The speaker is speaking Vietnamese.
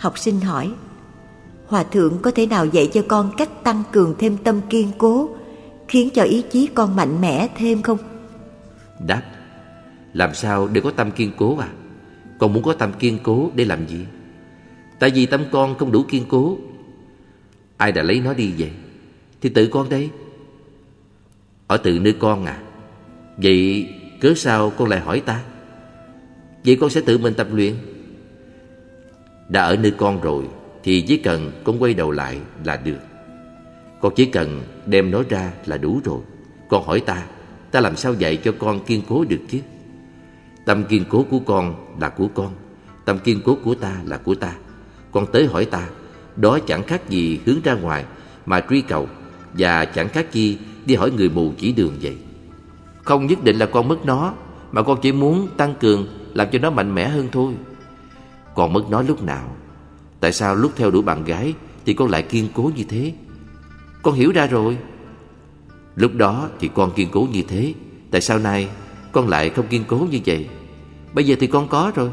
Học sinh hỏi, Hòa thượng có thể nào dạy cho con cách tăng cường thêm tâm kiên cố, Khiến cho ý chí con mạnh mẽ thêm không? Đáp, Làm sao để có tâm kiên cố à? Con muốn có tâm kiên cố để làm gì? Tại vì tâm con không đủ kiên cố. Ai đã lấy nó đi vậy? Thì tự con đây. Ở tự nơi con à? Vậy cớ sao con lại hỏi ta? Vậy con sẽ tự mình tập luyện? Đã ở nơi con rồi, Thì chỉ cần con quay đầu lại là được. Con chỉ cần đem nó ra là đủ rồi. Con hỏi ta Ta làm sao dạy cho con kiên cố được chứ? Tâm kiên cố của con là của con, Tâm kiên cố của ta là của ta. Con tới hỏi ta, Đó chẳng khác gì hướng ra ngoài Mà truy cầu, Và chẳng khác chi đi hỏi người mù chỉ đường vậy. Không nhất định là con mất nó, Mà con chỉ muốn tăng cường, Làm cho nó mạnh mẽ hơn thôi. Con mất nó lúc nào. Tại sao lúc theo đuổi bạn gái Thì con lại kiên cố như thế? Con hiểu ra rồi. Lúc đó thì con kiên cố như thế, Tại sao nay con lại không kiên cố như vậy? Bây giờ thì con có rồi.